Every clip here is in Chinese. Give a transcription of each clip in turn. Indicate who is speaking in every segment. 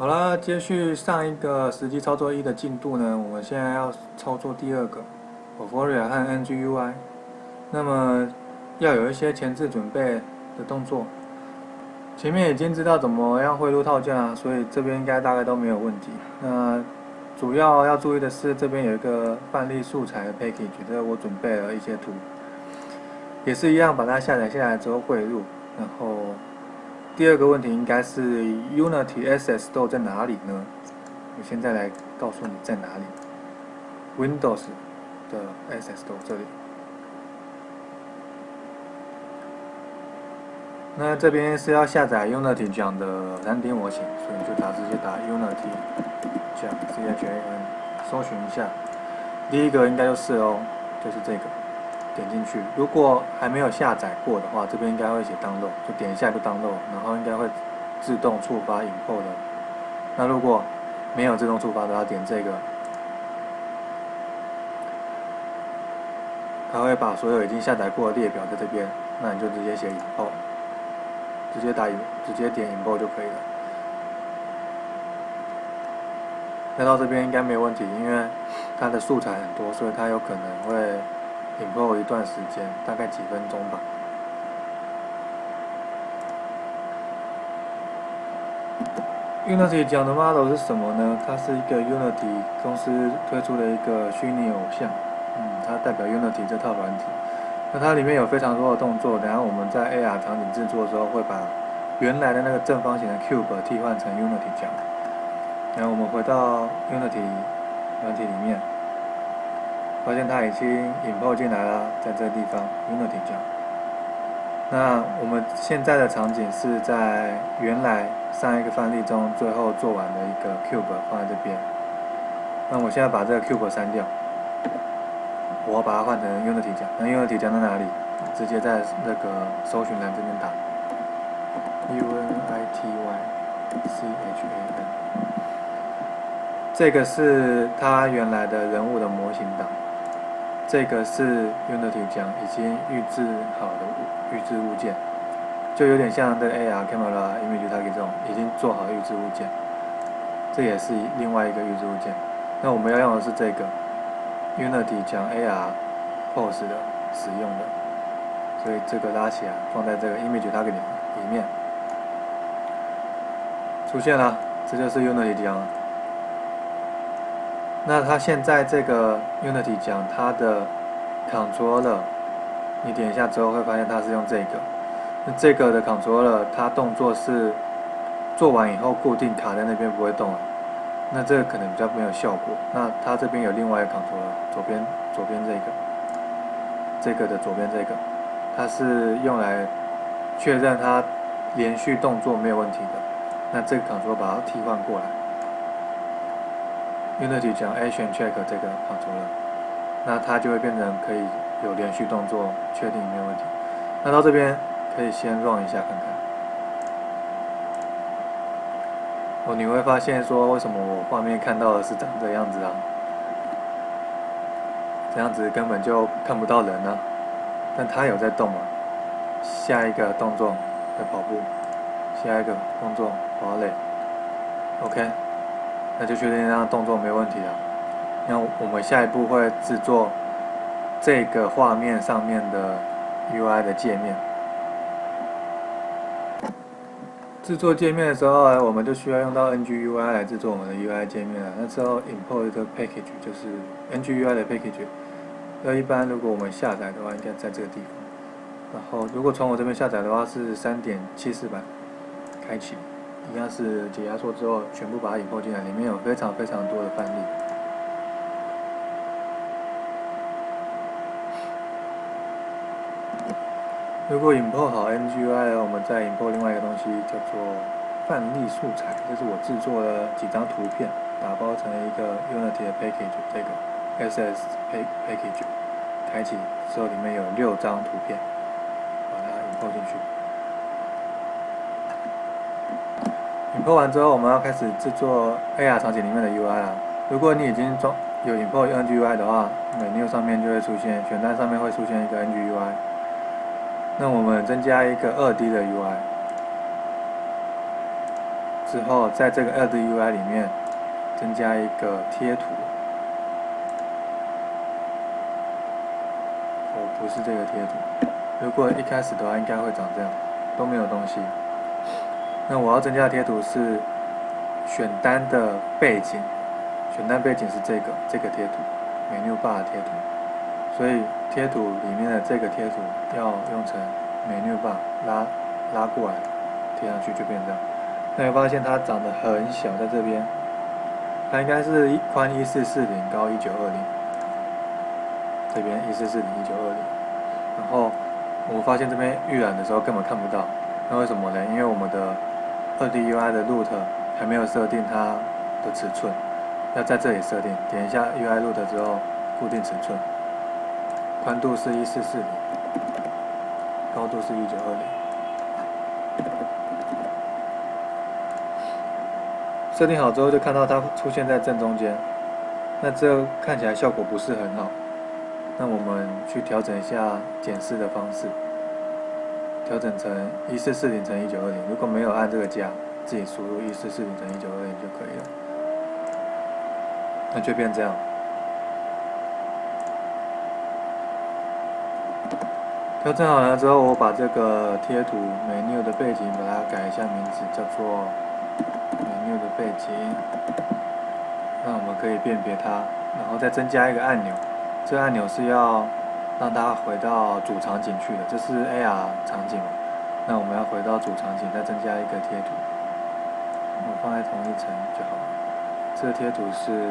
Speaker 1: 好了，接续上一个实际操作一的进度呢，我们现在要操作第二个 o p h o r i a 和 NGUI。那么要有一些前置准备的动作。前面已经知道怎么样汇入套件了，所以这边应该大概都没有问题。那主要要注意的是，这边有一个范例素材的 package，这我准备了一些图，也是一样把它下载下来之后汇入，然后。第二个问题应该是 Unity SS Store 在哪里呢？我现在来告诉你在哪里。Windows 的 SSDo 这里。那这边是要下载 Unity 讲的 3D 模型，所以就打直接打 Unity 讲 C H A N，搜寻一下。第一个应该就是哦，就是这个。点进去，如果还没有下载过的话，这边应该会写 download，就点一下就 download，然后应该会自动触发影豹的。那如果没有自动触发的话，点这个，它会把所有已经下载过的列表在这边，那你就直接写影豹直接打直接点影豹就可以了。那到这边应该没有问题，因为它的素材很多，所以它有可能会。引爆一段时间，大概几分钟吧。Unity 讲的 model 是什么呢？它是一个 Unity 公司推出的一个虚拟偶像，嗯，它代表 Unity 这套软体。那它里面有非常多的动作，等下我们在 AR 场景制作的时候，会把原来的那个正方形的 cube 替换成 Unity 讲。然后我们回到 Unity 软体里面。发现它已经引爆进来了，在这个地方，Unity 讲。那我们现在的场景是在原来上一个范例中最后做完的一个 cube 放在这边。那我现在把这个 cube 删掉，我把它换成 Unity 讲。那 Unity 讲在哪里？直接在那个搜寻栏这边打 Unity C H A N。这个是它原来的人物的模型档。这个是 Unity 讲已经预制好的预制物件，就有点像这 AR camera image Tag 这种已经做好预制物件，这也是另外一个预制物件。那我们要用的是这个 Unity 讲 AR pose 的使用的，所以这个拉起来放在这个 image Tag 里里面，出现了，这就是 Unity 讲。那它现在这个 Unity 讲它的 Controller，你点一下之后会发现它是用这个。那这个的 Controller 它动作是做完以后固定卡在那边不会动了。那这个可能比较没有效果。那它这边有另外一个 Controller，左边左边这个，这个的左边这个，它是用来确认它连续动作没有问题的。那这个 Controller 把它替换过来。Unity 讲 Action Check 这个跑出了，那它就会变成可以有连续动作，确定没有问题。那到这边可以先 run 一下看看。哦，你会发现说为什么我画面看到的是长这样子啊？这样子根本就看不到人呢。但它有在动啊。下一个动作在跑步，下一个动作滑垒。OK。那就确定这样动作没问题了。那我们下一步会制作这个画面上面的 UI 的界面。制作界面的时候呢，我们就需要用到 NGUI 来制作我们的 UI 界面了。那之后 import 一个 package 就是 NGUI 的 package。那一般如果我们下载的话，应该在这个地方。然后如果从我这边下载的话，是三点七四版开启。一样是解压缩之后，全部把它引爆进来，里面有非常非常多的范例。如果引爆好 NGUI 我们再引爆另外一个东西，叫做范例素材，这是我制作了几张图片，打包成一个 Unity 的 package，这个 SS package，开启之后里面有六张图片，把它引爆进去。拖完之后，我们要开始制作 AR 场景里面的 UI 了。如果你已经装有 import NGUI 的话，menu 上面就会出现选单上面会出现一个 NGUI。那我们增加一个 2D 的 UI，之后，在这个 2D UI 里面增加一个贴图。哦，不是这个贴图。如果一开始的话，应该会长这样，都没有东西。那我要增加的贴图是选单的背景，选单背景是这个这个贴图，Menu Bar 的贴图。所以贴图里面的这个贴图要用成 Menu Bar 拉拉过来贴上去就变这样。那你发现它长得很小，在这边，它应该是一宽一四四零，高一九二零。这边一四四零一九二零，然后。我们发现这边预览的时候根本看不到，那为什么呢？因为我们的二 D UI 的 root 还没有设定它的尺寸，要在这里设定。点一下 UI root 之后，固定尺寸，宽度是一四四零，高度是一九二零。设定好之后，就看到它出现在正中间，那这看起来效果不是很好。那我们去调整一下检视的方式，调整成一四四零乘一九二零。如果没有按这个加，自己输入一四四零乘一九二零就可以了。那就变这样。调整好了之后，我把这个贴图 menu 的背景把它改一下名字，叫做 menu 的背景。那我们可以辨别它，然后再增加一个按钮。这个按钮是要让它回到主场景去了，这是 AR 场景？那我们要回到主场景，再增加一个贴图，我们放在同一层就好了。这个贴图是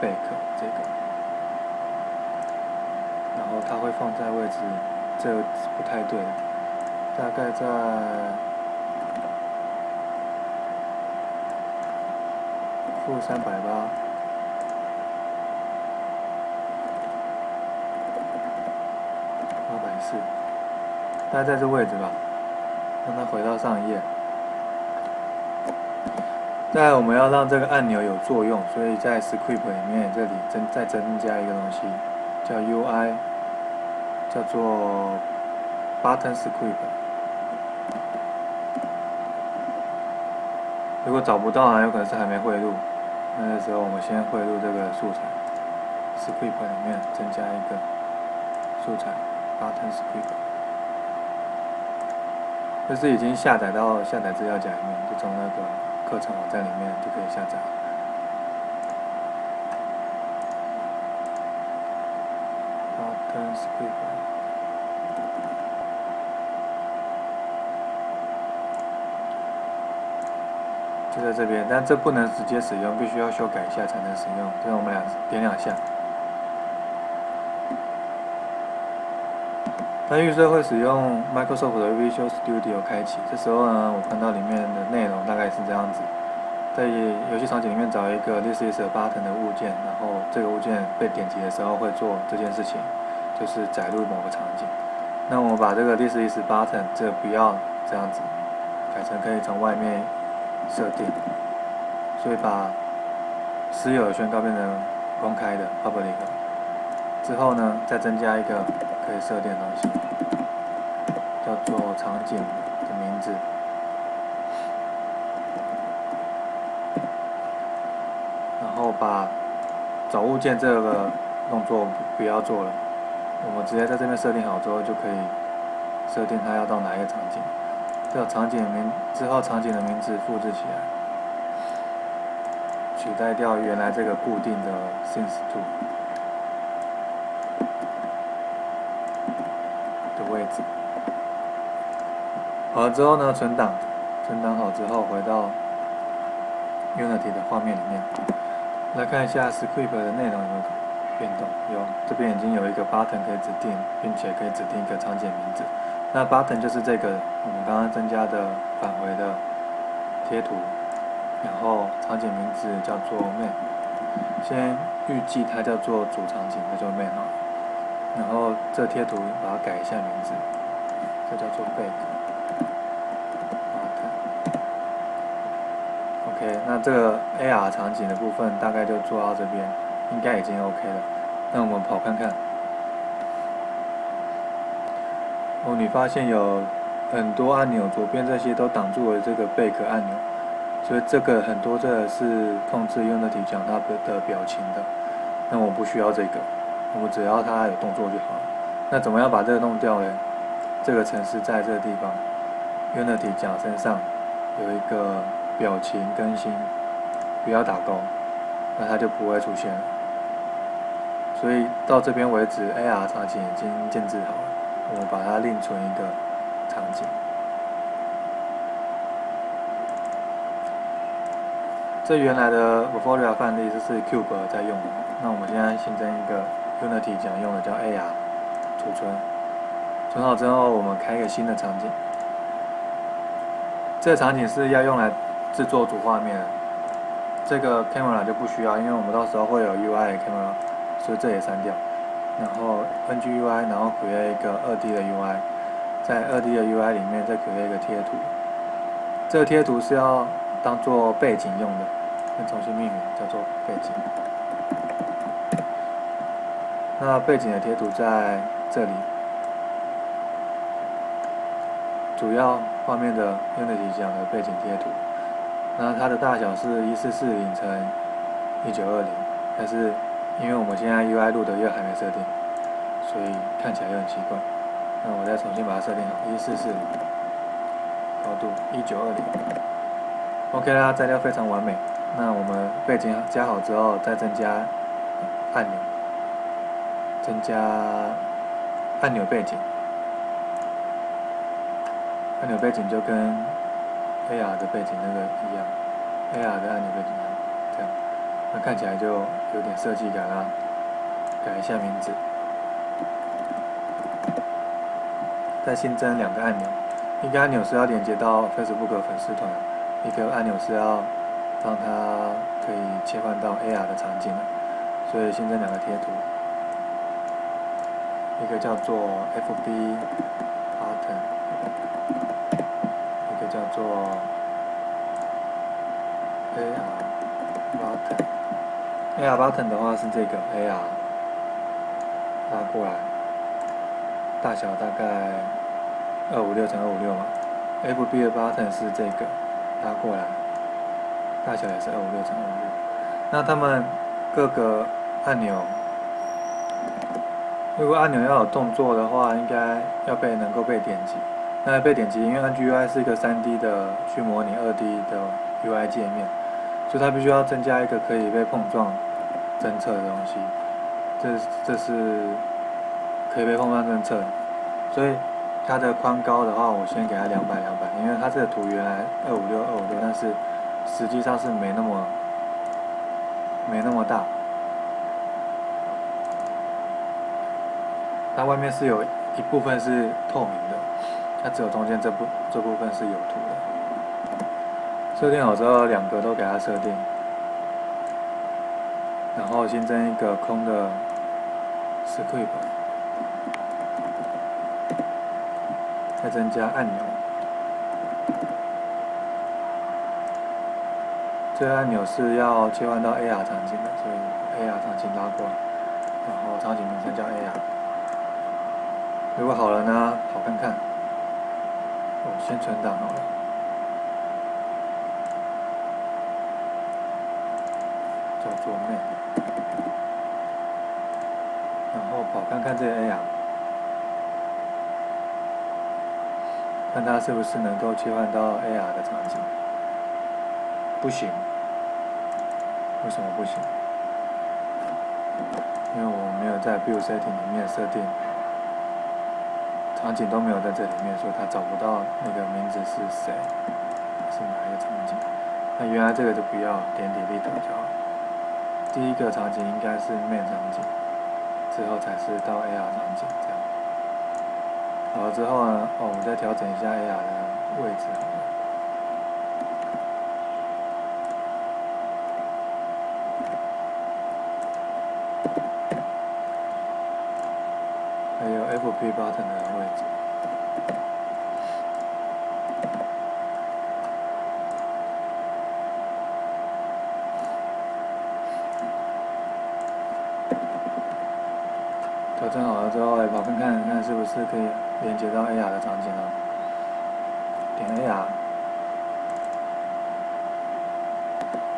Speaker 1: 贝壳这个，然后它会放在位置，这不太对，大概在负三百八。是，大概在这位置吧，让它回到上一页。再我们要让这个按钮有作用，所以在 Script 里面这里增再增加一个东西，叫 UI，叫做 Button Script。如果找不到啊，有可能是还没汇入，那个时候我们先汇入这个素材，Script 里面增加一个素材。Button Script，这是已经下载到下载资料夹里面，就从那个课程网站里面就可以下载。Button Script，就在这边，但这不能直接使用，必须要修改一下才能使用。这样我们俩点两下。它预设会使用 Microsoft 的 Visual Studio 开启，这时候呢，我看到里面的内容大概是这样子，在游戏场景里面找一个 This is a button 的物件，然后这个物件被点击的时候会做这件事情，就是载入某个场景。那我把这个 This is button 这不要这样子，改成可以从外面设定，所以把私有的宣告变成公开的 Public，之后呢，再增加一个。可以设定的东西，叫做场景的名字，然后把找物件这个动作不要做了，我们直接在这边设定好之后就可以设定它要到哪一个场景，这场景名之后场景的名字复制起来，取代掉原来这个固定的 since to。位置好了之后呢，存档，存档好之后回到 Unity 的画面里面，来看一下 Script 的内容有没有变动。有，这边已经有一个 Button 可以指定，并且可以指定一个场景名字。那 Button 就是这个我们刚刚增加的返回的贴图，然后场景名字叫做 Main，先预计它叫做主场景，那就 Main 哈。然后这贴图把它改一下名字，这叫做 Back Button。OK，那这个 AR 场景的部分大概就做到这边，应该已经 OK 了。那我们跑看看。哦，你发现有很多按钮，左边这些都挡住了这个贝壳按钮，所以这个很多这个是控制 Unity 讲它的的表情的，那我不需要这个，我只要它有动作就好了。那怎么样把这个弄掉呢？这个城市在这个地方，Unity 讲身上有一个表情更新，不要打勾，那它就不会出现。所以到这边为止，AR 场景已经建置好了，我们把它另存一个场景。这原来的 v o r i a 范例这是 Cube 在用的，那我们现在新增一个 Unity 讲用的叫 AR 储存，存好之后我们开一个新的场景。这个场景是要用来制作主画面，这个 Camera 就不需要，因为我们到时候会有 UI Camera，所以这也删掉。然后 NGUI，然后取一个 2D 的 UI，在 2D 的 UI 里面再取一个贴图，这个贴图是要当做背景用的。重新命名叫做背景。那背景的贴图在这里，主要画面的 Unity 讲的背景贴图。那它的大小是一四四零乘一九二零，但是因为我们现在 UI 录的又还没设定，所以看起来又很奇怪。那我再重新把它设定好，一四四零，高度一九二零。OK 啦，摘掉非常完美。那我们背景加好之后，再增加按钮，增加按钮背景，按钮背景就跟 AR 的背景那个一样，AR 的按钮背景一样，这样，那看起来就有点设计感啊。改一下名字，再新增两个按钮，一个按钮是要连接到 Facebook 粉丝团，一个按钮是要。让它可以切换到 AR 的场景了，所以新增两个贴图，一个叫做 FB button，一个叫做 AR button。AR button 的话是这个 AR 拉过来，大小大概二五六乘二五六嘛。FB 的 button 是这个拉过来。大小也是二五六乘二五六，那它们各个按钮，如果按钮要有动作的话，应该要被能够被点击。那被点击，因为 NGUI 是一个 3D 的去模拟 2D 的 UI 界面，所以它必须要增加一个可以被碰撞侦测的东西。这这是可以被碰撞侦测，所以它的宽高的话，我先给它两百两百，因为它这个图原来二五六二五六，但是。实际上是没那么没那么大，它外面是有一部分是透明的，它只有中间这部这部分是有图的。设定好之后，两个都给它设定，然后新增一个空的 script，再增加按钮。这个按钮是要切换到 AR 场景的，所以 AR 场景拉过来，然后场景名称叫 AR。如果好了呢，好看看。我先存档好了，叫做 m a 然后跑看看这个 AR，看它是不是能够切换到 AR 的场景。不行，为什么不行？因为我没有在 Build Setting 里面设定，场景都没有在这里面，所以他找不到那个名字是谁，是哪一个场景。那原来这个就不要，点点 Delete 就好。第一个场景应该是 Main 场景，之后才是到 AR 场景这样。好了之后呢，哦，我们再调整一下 AR 的位置。还有 FB button 的位置。调整好了之后，来跑看看看是不是可以连接到 AR 的场景了。点 AR，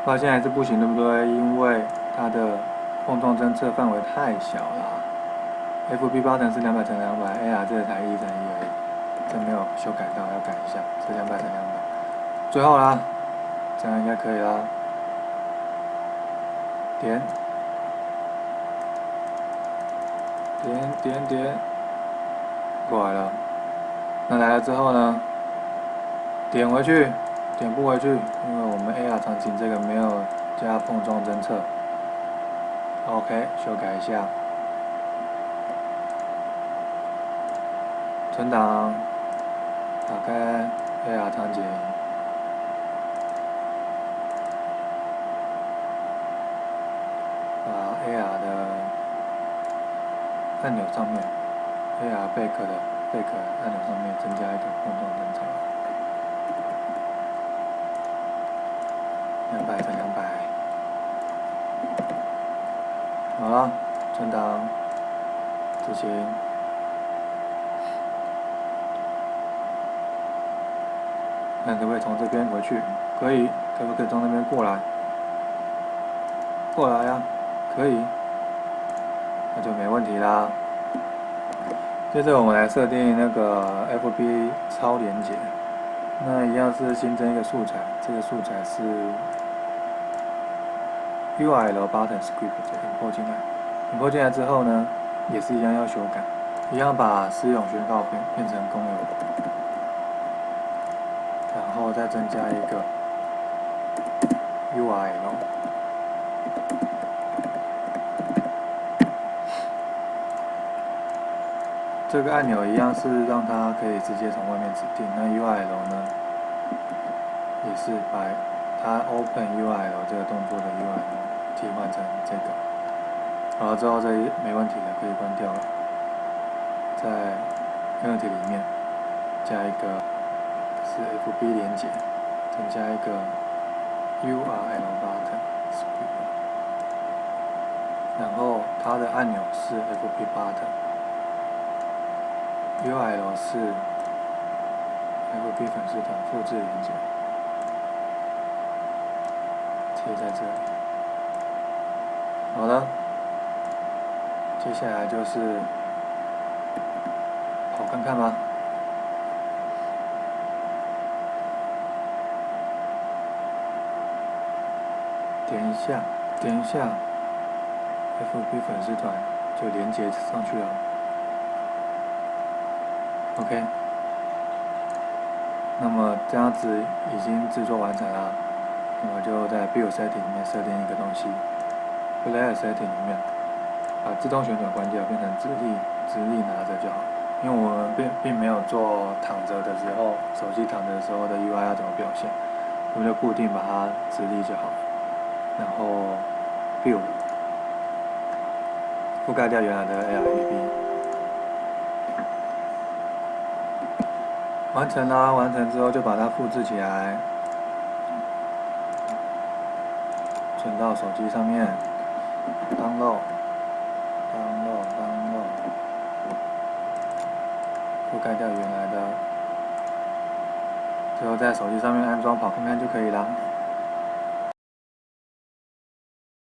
Speaker 1: 发现还是不行，对不对？因为它的碰撞侦测范围太小了。FB 八乘是两百乘两百，AR 这个才一乘一而已，这没有修改到，要改一下，是两百乘两百。最后啦，这样应该可以啦。点，点点点，过来了。那来了之后呢？点回去，点不回去，因为我们 AR 场景这个没有加碰撞侦测。OK，修改一下。存档，打开 AR 场景，把 AR 的按钮上面，AR 贝壳的贝壳按钮上面增加一个碰撞侦测，两百乘两百，好了，存档，执行。看可不可以从这边回去？可以，可不可以从那边过来？过来呀，可以，那就没问题啦。接着我们来设定那个 FB 超连接，那一样是新增一个素材，这个素材是 URL button script 引破进来，引破进来之后呢，也是一样要修改，一样把私有宣告变变成公有。然后再增加一个 URL，这个按钮一样是让它可以直接从外面指定。那 URL 呢，也是把它 Open URL 这个动作的 URL 替换成这个。好了之后，这没问题的，可以关掉了。在 Unity 里面加一个。是 FB 连接，增加一个 URL button，然后它的按钮是 FB button，URL 是 FB 粉丝团复制连接，贴在这里。好了，接下来就是跑看看吧。点一下，点一下，FB 粉丝团就连接上去了。OK，那么这样子已经制作完成了，我就在 Build Setting 里面设定一个东西，Player Setting 里面把自动旋转关掉，变成直立直立拿着就好。因为我们并并没有做躺着的时候，手机躺着的时候的 UI 要怎么表现，我们就固定把它直立就好。然后，build，覆盖掉原来的 ARB，完成啦！完成之后就把它复制起来，存到手机上面，download，download，download，覆盖掉原来的，最后在手机上面安装跑看看就可以了。